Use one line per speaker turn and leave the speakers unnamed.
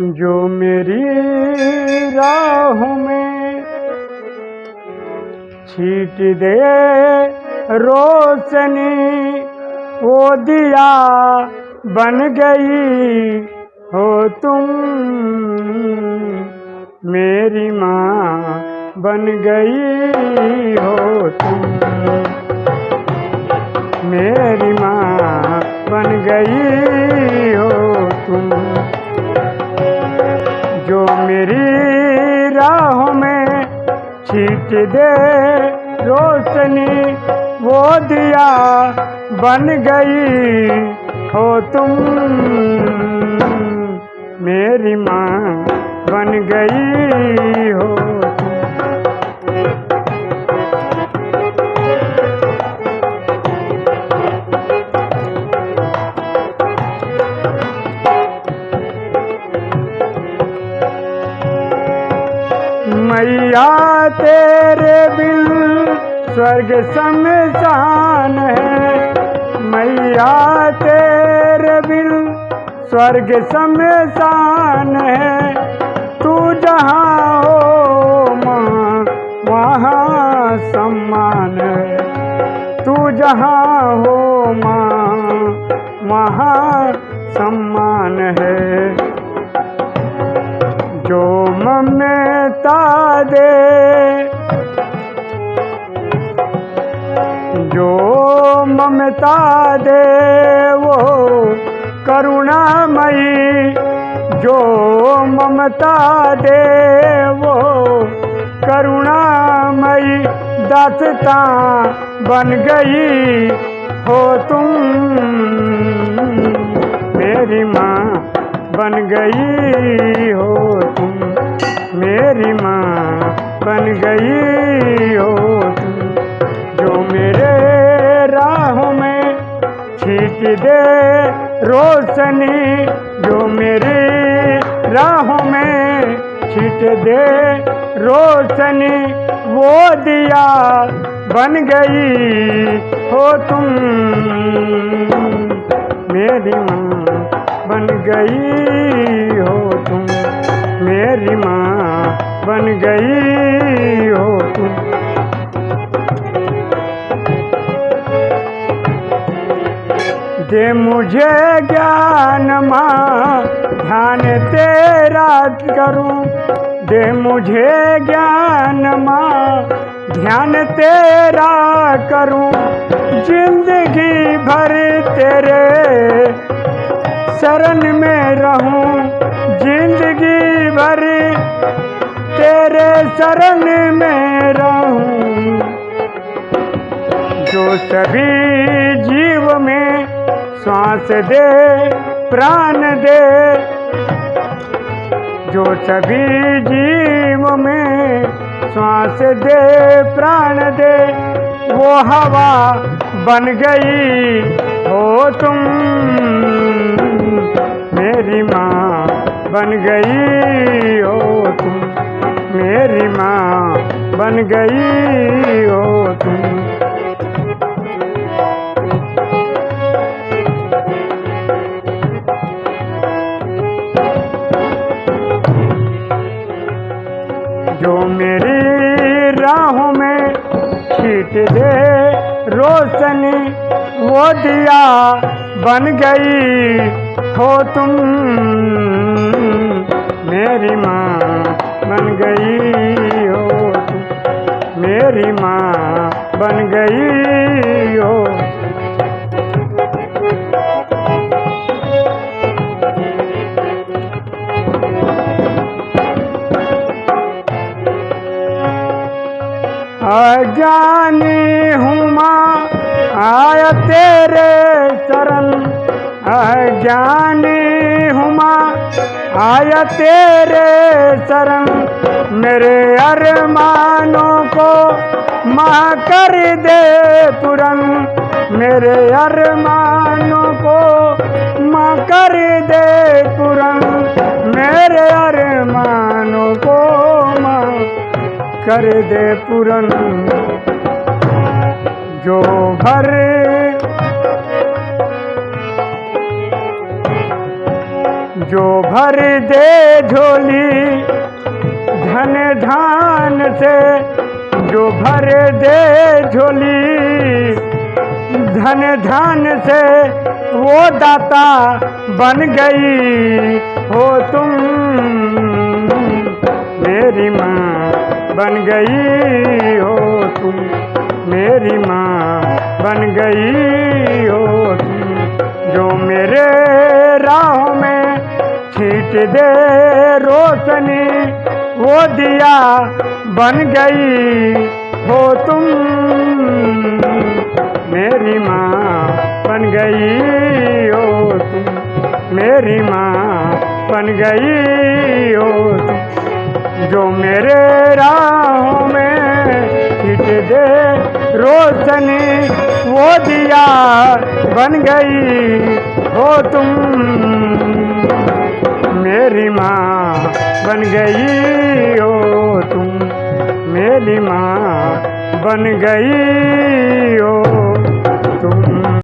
जो मेरी राह में छीट दे, रोशनी वो दिया बन गई हो तुम। मेरी माँ बन गई हो तुम। मेरी माँ बन गई छीट दे रोशनी वो दिया बन गई हो तुम। मेरी माँ बन गई हो। मैया तेरे बिन स्वर्ग शमशान है। मैया तेरे बिन स्वर्ग शमशान है। तू जहाँ हो माँ वहाँ सम्मान है। तू जहाँ हो माँ वहाँ सम्मान है। जो ममता दे, जो ममता दे, वो करुणामयी, जो ममता दे, वो करुणामयी दासता बन गई हो तुम। मेरी माँ बन गई हो मेरी माँ बन गई हो जो मेरे राहों में छीट दे रोशनी, जो मेरी राहों में छीट दे रोशनी, वो दिया बन गई हो तुम। मेरी माँ बन गई हो तुम। दे मुझे ज्ञान माँ, ध्यान तेरा करूँ। दे मुझे ज्ञान माँ, ध्यान तेरा करूँ। ज़िंदगी भर तेरे शरण में रहूँ। ज़िंदगी भर तेरे शरण में रहूँ। जो सभी श्वास दे, प्राण दे। जो सभी जीव में श्वास दे, प्राण दे, वो हवा बन गई। हो तुम मेरी माँ बन गई। हो तुम मेरी माँ बन गई। हो तुम छीट दे रोशनी वो दिया बन गई। हो तुम, मेरी माँ बन गई। हो तुम, मेरी माँ बन गई। हो अज्ञानी हूँ माँ, आया तेरे शरण अज्ञानी हूँ माँ, आया तेरे शरण मेरे अरमानों को माँ कर दे पुरन। मेरे अरमानों को माँ कर दे पुरन। मेरे अरमानों कर दे पुरन। जो भर जो भर दे झोली, धन धान से, जो भर दे झोली, धन धान से वो दाता बन गई हो तुम मेरी माँ। बन गई हो तुम। मेरी माँ बन गई हो तुम। जो मेरे राहों में छीट दे रोशनी, वो दिया बन गई हो तुम। मेरी माँ बन गई हो तुम। मेरी माँ बन गई जो मेरे राहों में छिट दे, रोशनी वो दिया बन गई हो तुम। मेरी माँ बन गई हो तुम। मेरी माँ बन गई